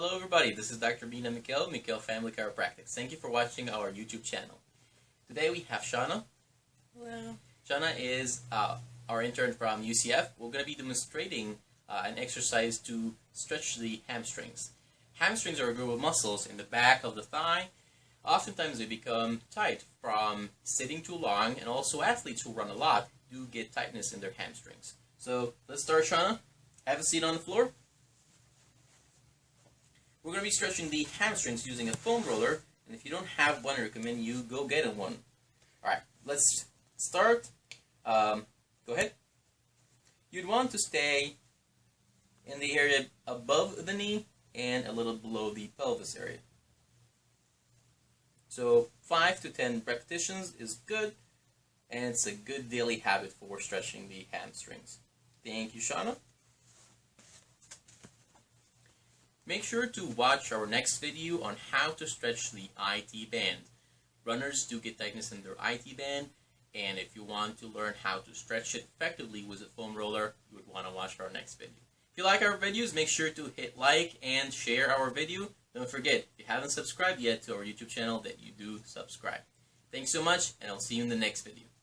Hello everybody, this is Dr. Bina Mikkel, Mikkel Family Chiropractic. Thank you for watching our YouTube channel. Today we have Shauna. Hello. Shauna is uh, our intern from UCF. We're going to be demonstrating uh, an exercise to stretch the hamstrings. Hamstrings are a group of muscles in the back of the thigh. Oftentimes they become tight from sitting too long and also athletes who run a lot do get tightness in their hamstrings. So let's start Shauna. Have a seat on the floor. To be stretching the hamstrings using a foam roller, and if you don't have one, I recommend you go get one. Alright, let's start. Um, go ahead. You'd want to stay in the area above the knee and a little below the pelvis area. So 5 to 10 repetitions is good, and it's a good daily habit for stretching the hamstrings. Thank you, Shauna. Make sure to watch our next video on how to stretch the IT band. Runners do get tightness in their IT band, and if you want to learn how to stretch it effectively with a foam roller, you would want to watch our next video. If you like our videos, make sure to hit like and share our video. Don't forget, if you haven't subscribed yet to our YouTube channel, that you do subscribe. Thanks so much, and I'll see you in the next video.